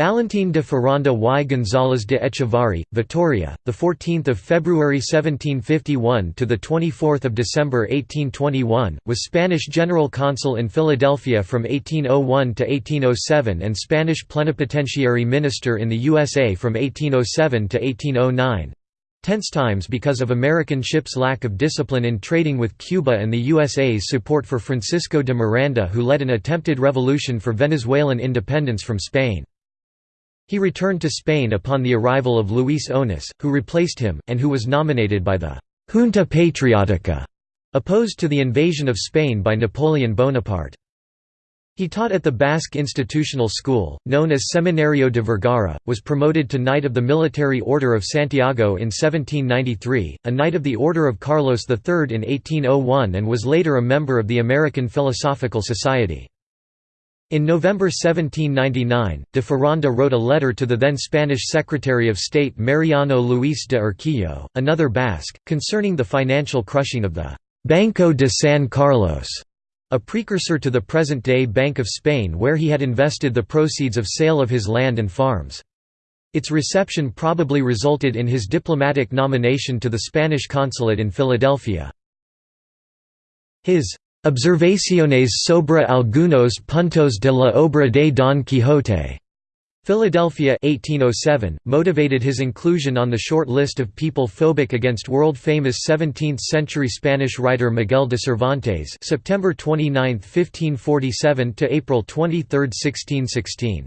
Valentín de Foronda y González de Echevarri, Vitoria, the 14th of February 1751 to the 24th of December 1821, was Spanish general consul in Philadelphia from 1801 to 1807 and Spanish plenipotentiary minister in the USA from 1807 to 1809. Tense times because of American ships' lack of discipline in trading with Cuba and the USA's support for Francisco de Miranda who led an attempted revolution for Venezuelan independence from Spain. He returned to Spain upon the arrival of Luis Onis, who replaced him, and who was nominated by the «Junta Patriótica», opposed to the invasion of Spain by Napoleon Bonaparte. He taught at the Basque Institutional School, known as Seminario de Vergara, was promoted to Knight of the Military Order of Santiago in 1793, a Knight of the Order of Carlos III in 1801 and was later a member of the American Philosophical Society. In November 1799, de Foronda wrote a letter to the then Spanish Secretary of State Mariano Luis de Urquijo, another Basque, concerning the financial crushing of the «Banco de San Carlos», a precursor to the present-day Bank of Spain where he had invested the proceeds of sale of his land and farms. Its reception probably resulted in his diplomatic nomination to the Spanish consulate in Philadelphia. His Observaciones sobre algunos puntos de la obra de Don Quixote. Philadelphia 1807, motivated his inclusion on the short list of people phobic against world-famous 17th-century Spanish writer Miguel de Cervantes September 29, 1547 to April 23, 1616.